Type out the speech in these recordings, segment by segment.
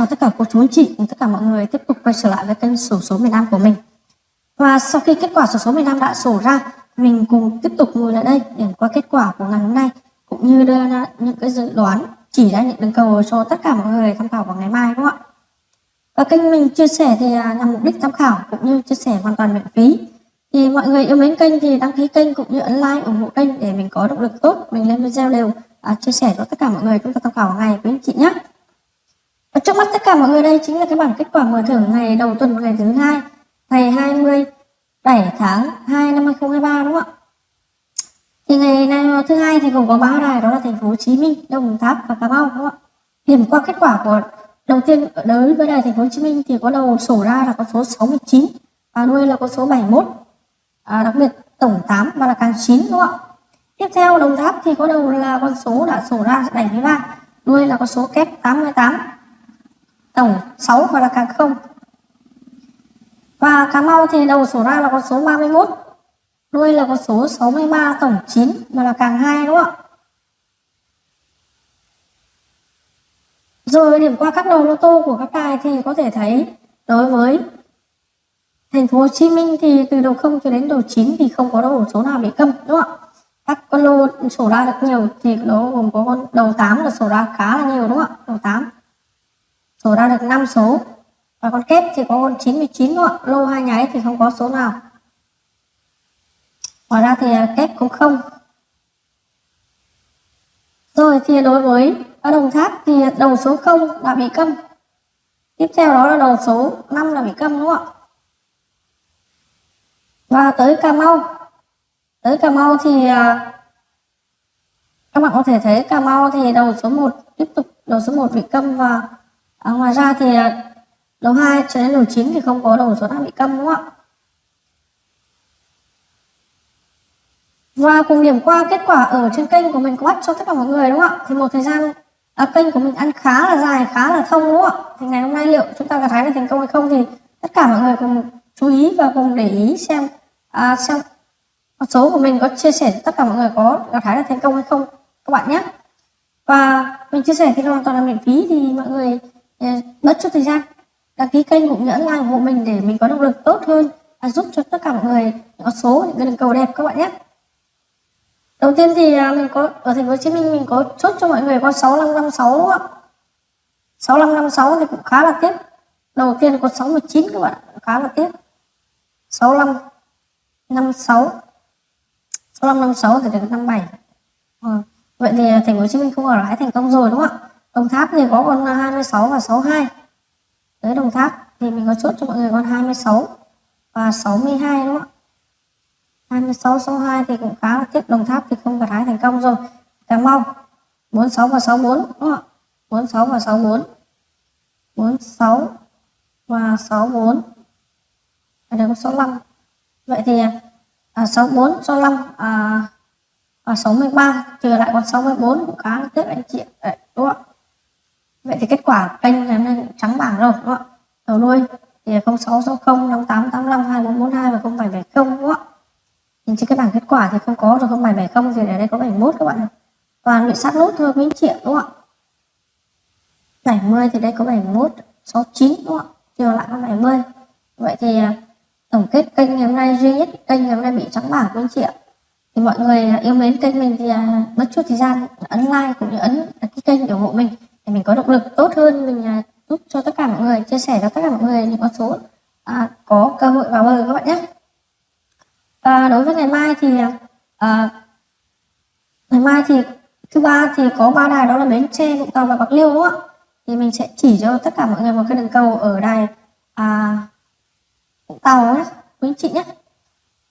chào tất cả cô chú anh chị cùng tất cả mọi người tiếp tục quay trở lại với kênh sổ số miền Nam của mình. Và sau khi kết quả sổ số miền Nam đã sổ ra, mình cùng tiếp tục ngồi lại đây để qua kết quả của ngày hôm nay cũng như đưa ra những cái dự đoán chỉ ra những đường cầu cho tất cả mọi người tham khảo vào ngày mai đúng không ạ? Và kênh mình chia sẻ thì à, nhằm mục đích tham khảo cũng như chia sẻ hoàn toàn miễn phí. Thì mọi người yêu mến kênh thì đăng ký kênh cũng như ấn like ủng hộ kênh để mình có động lực tốt mình lên video đều à, chia sẻ cho tất cả mọi người chúng ta tham khảo ngày với anh chị nhé. Và trước mắt tất cả mọi người đây chính là cái bảng kết quả mở thưởng ngày đầu tuần ngày thứ hai ngày 27 tháng 2 năm 2023 đúng không ạ? Thì ngày này thứ hai thì gồm có ba đài đó là thành phố Hồ Chí Minh, Đồng Tháp và Cà Mau đúng không ạ? Điểm qua kết quả của đầu tiên đối với đài thành phố Hồ Chí Minh thì có đầu sổ ra là con số 69 và đuôi là con số 71. À, đặc biệt tổng 8 và là càng 9 đúng không ạ? Tiếp theo Đồng Tháp thì có đầu là con số đã sổ ra 73, đuôi là con số kép 88 tổng 6 và là càng không. Và Cà Mau thì đầu số ra là con số 31 đuôi là con số 63 tổng 9 và là càng 2 đúng không ạ? Rồi điểm qua các đầu lô tô của các tài thì có thể thấy đối với thành phố Hồ Chí Minh thì từ đầu 0 cho đến đầu 9 thì không có đầu số nào bị câm đúng không ạ? Các con lô sổ ra được nhiều thì nó gồm có con đầu 8 là sổ ra khá là nhiều, đúng không ạ? Đầu 8 sổ ra được 5 số. Và con kép thì có con 99 đúng lô hai nháy thì không có số nào. Ngoài ra thì à, kép cũng không. Rồi, thì đối với ở đồng tháp thì đầu số 0 là bị câm. Tiếp theo đó là đầu số 5 là bị câm đúng không ạ? Và tới Cà Mau. Tới Cà Mau thì à, các bạn có thể thấy Cà Mau thì đầu số 1 tiếp tục, đầu số 1 bị câm và à, ngoài ra thì à, đầu 2 cho đến đầu 9 thì không có đầu số nào bị câm đúng không ạ? Và cùng điểm qua kết quả ở trên kênh của mình có bắt cho tất cả mọi người đúng không ạ? Thì một thời gian à, kênh của mình ăn khá là dài khá là thông đúng không ạ? Thì ngày hôm nay liệu chúng ta gặt hái được thành công hay không thì tất cả mọi người cùng chú ý và cùng để ý xem à, xem số của mình có chia sẻ tất cả mọi người có gặt hái được thành công hay không các bạn nhé. Và mình chia sẻ thì hoàn toàn là miễn phí thì mọi người Ờ, bớt chút thời gian. Đăng ký kênh cũng như like ủng hộ mình để mình có động lực tốt hơn và giúp cho tất cả mọi người có số, những cái cầu đẹp các bạn nhé. Đầu tiên thì à, mình có, ở thành phố Hồ Chí Minh mình có chốt cho mọi người con 6556 đúng không ạ? 6556 thì cũng khá là tiếp đầu tiên có 69 các bạn khá là tiếp 6556 6556 thì được 57 ừ. Ờ, vậy thì à, thành phố Hồ Chí Minh không ở lái thành công rồi, đúng không ạ? Đồng Tháp thì có con 26 và 62 tới Đồng Tháp thì mình có chốt cho mọi người con 26 và 62 đúng không ạ? 26 62 thì cũng khá là tiếc. Đồng Tháp thì không gặt hái thành công rồi. Cà Mau. 46 và 64 đúng không ạ? 46 và 64 46 và 64 ở đây có 65 vậy thì à, 64 65 à, và 63 trừ lại còn 64 cũng khá là tiếc anh chị. Đấy, đúng không ạ? Vậy thì kết quả kênh ngày hôm nay trắng bảng rồi, đúng không ạ? Đầu đuôi thì 0660 5885 2442 và 0770 đúng không ạ? Nhìn trên cái bảng kết quả thì không có rồi 0770 thì ở đây có 71 các bạn toàn bị sát nút thôi quý anh chị đúng không ạ? 70 thì đây có 71 69 đúng không ạ? Chiều lại có 70 vậy thì à, tổng kết kênh ngày hôm nay, duy nhất kênh ngày hôm nay bị trắng bảng quý anh chị ạ thì mọi người yêu mến kênh mình thì à, bất mất chút thời gian ấn like cũng như ấn đăng ký kênh để ủng hộ mình để mình có động lực tốt hơn mình à, giúp cho tất cả mọi người chia sẻ cho tất cả mọi người những con số à, có cơ hội vào bờ các bạn nhé. Và đối với ngày mai thì à, à, ngày mai thì thứ ba thì có ba đài đó là bến tre vũng tàu và bạc liêu đúng không ạ? Thì mình sẽ chỉ cho tất cả mọi người một cái đường cầu ở đài à, vũng tàu nhé quý anh chị nhé.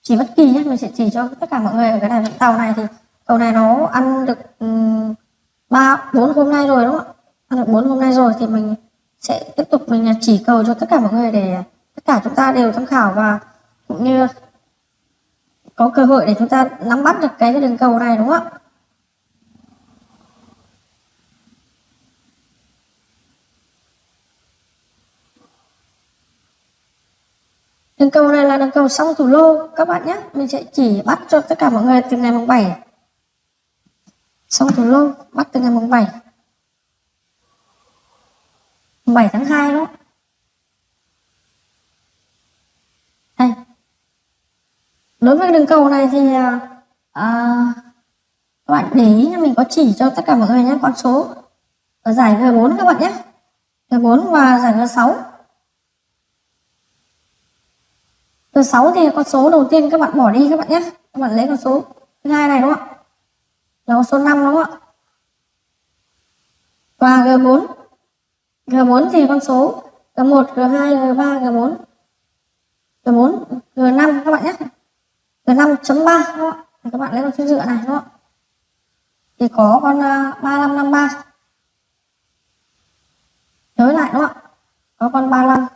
Chỉ bất kỳ nhé mình sẽ chỉ cho tất cả mọi người ở cái đài vũng tàu này thì cầu này nó ăn được ba bốn hôm nay rồi đúng không ạ? Được bốn hôm nay rồi thì mình sẽ tiếp tục mình chỉ cầu cho tất cả mọi người để tất cả chúng ta đều tham khảo và cũng như có cơ hội để chúng ta nắm bắt được cái, cái đường cầu này đúng không ạ? Đường cầu này là đường cầu song thủ lô các bạn nhé. Mình sẽ chỉ bắt cho tất cả mọi người từ ngày mùng 7 song thủ lô bắt từ ngày mùng 7 7 tháng 2 đó. Đây. Đối với đường cầu này thì à, à các bạn để ý mình có chỉ cho tất cả mọi người nhé con số. Ở giải G4 các bạn nhé. G4 và giải G6 G6 thì con số đầu tiên các bạn bỏ đi các bạn nhé. Các bạn lấy con số thứ hai này đúng không ạ? Là con số 5 đúng không ạ? Và G4 G4 thì con số G1, G2, G3, G4 G4, G5 các bạn nhé. G5.3 các bạn. Thì các bạn lấy con số dựa này đúng không thì có con à, uh, 3553 nhớ lại đúng không ạ? Có con 35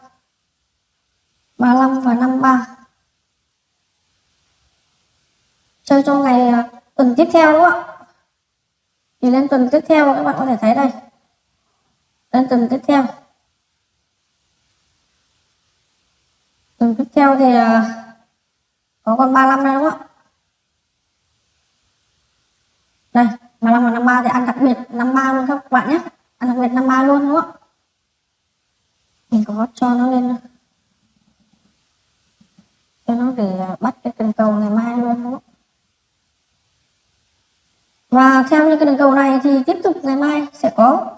35 và 53 chơi cho ngày uh, tuần tiếp theo đúng không ạ? Thì lên tuần tiếp theo các bạn có thể thấy đây. Vâng, đến tuần tiếp theo. Tuần tiếp theo thì ờ, có con 35 đây đúng không ạ? Đây 35 và 53 thì ăn đặc biệt 53 luôn các bạn nhé. Ăn đặc biệt 53 luôn đúng không ạ? Mình có cho nó lên. Cho nó để ờ, bắt cái cần cầu ngày mai luôn đúng không và theo như cái đường cầu này thì tiếp tục ngày mai sẽ có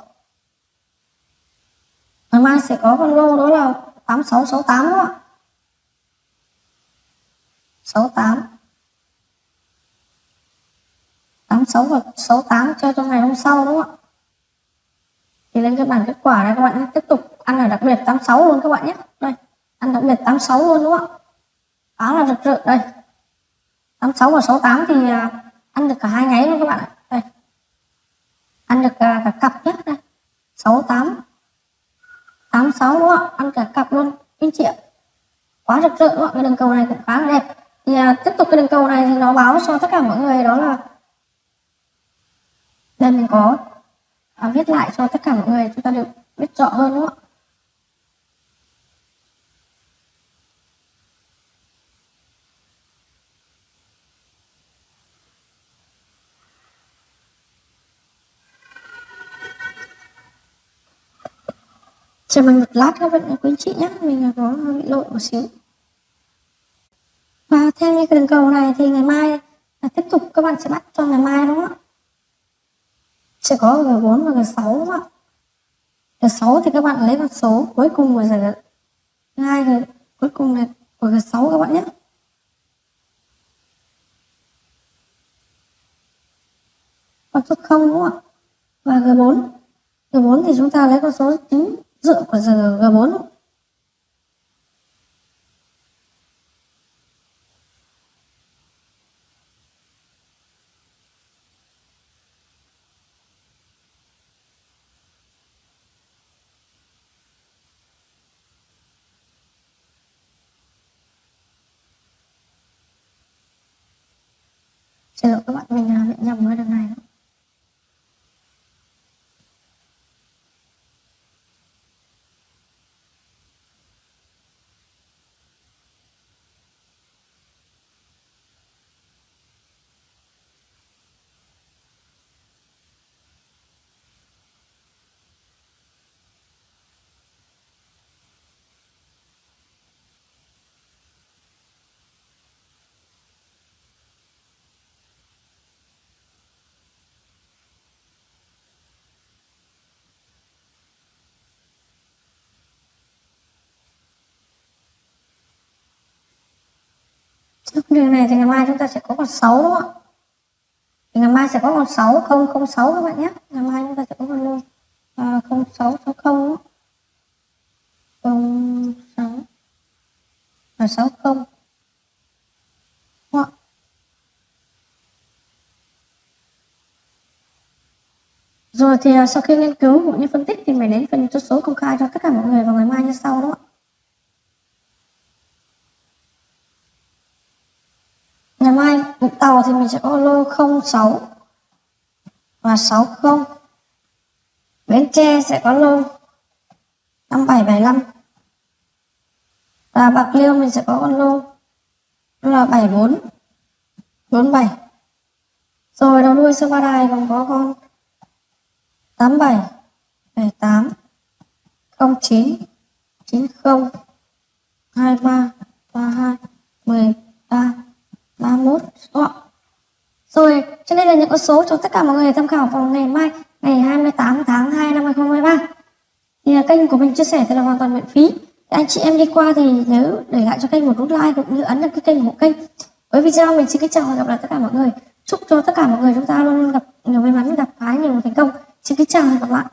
ngày mai sẽ có con lô đó là 8668 đó ạ. 68 86 và 68 cho trong ngày hôm sau đúng không ạ? Thì lên cái bảng kết quả này các bạn tiếp tục ăn ở đặc biệt 86 luôn các bạn nhé. Đây ăn đặc biệt 86 luôn đúng không ạ? Khá là rực rỡ. Đây. 86 và 68 thì à, ăn được cả hai nháy luôn các bạn ạ. Đây. Ăn được cả, cả cặp nhé. Đây. 68 86 đúng không ạ? Ăn cả cặp luôn. Anh chị ạ. Quá rực rỡ đúng không ạ? Cái đường cầu này cũng khá là đẹp. Thì à, tiếp tục cái đường cầu này thì nó báo cho tất cả mọi người đó là đây mình có à, viết lại cho tất cả mọi người chúng ta được biết rõ hơn đúng không ạ? chờ mình một lát các bạn quý chị nhé. Mình có bị lỗi một xíu. Và theo như cái đường cầu này thì ngày mai là tiếp tục các bạn sẽ bắt cho ngày mai, đúng không ạ? Sẽ có g bốn và g sáu, đúng không ạ? G sáu thì các bạn lấy con số cuối cùng của giờ hai G cuối cùng là của g sáu các bạn nhé. Con số không, đúng không ạ? Và G4 G4 thì chúng ta lấy con số 9 dựng của G4 Xin lỗi các bạn, mình là bị nhầm đường này thì ngày mai chúng ta sẽ có con 6 đúng không ạ? Thì ngày mai sẽ có con 6 006 các bạn nhé. Ngày mai chúng ta sẽ có con luôn à, 0660 06 và 60 đúng không ạ? Rồi thì à, sau khi nghiên cứu cũng như phân tích thì mình đến phần chốt số công khai cho tất cả mọi người vào ngày mai như sau đúng không ạ? Ngày mai Vũng Tàu thì mình sẽ có lô 06 và 60. Bến Tre sẽ có lô 5775. Và Bạc Liêu mình sẽ có con lô là 74 47. Rồi đầu đuôi sơ ba đài còn có con 87 78 09 90 23 32 13 31 đúng không? Rồi, cho nên là những con số cho tất cả mọi người tham khảo vào ngày mai, ngày 28 tháng 2 năm 2023. Thì là kênh của mình chia sẻ thì là hoàn toàn miễn phí. Anh chị em đi qua thì nhớ để lại cho kênh một nút like cũng như ấn đăng ký kênh ủng hộ kênh. Với video mình xin kính chào và gặp lại tất cả mọi người. Chúc cho tất cả mọi người chúng ta luôn luôn gặp nhiều may mắn, gặp phái nhiều thành công. Xin kính chào và hẹn gặp lại.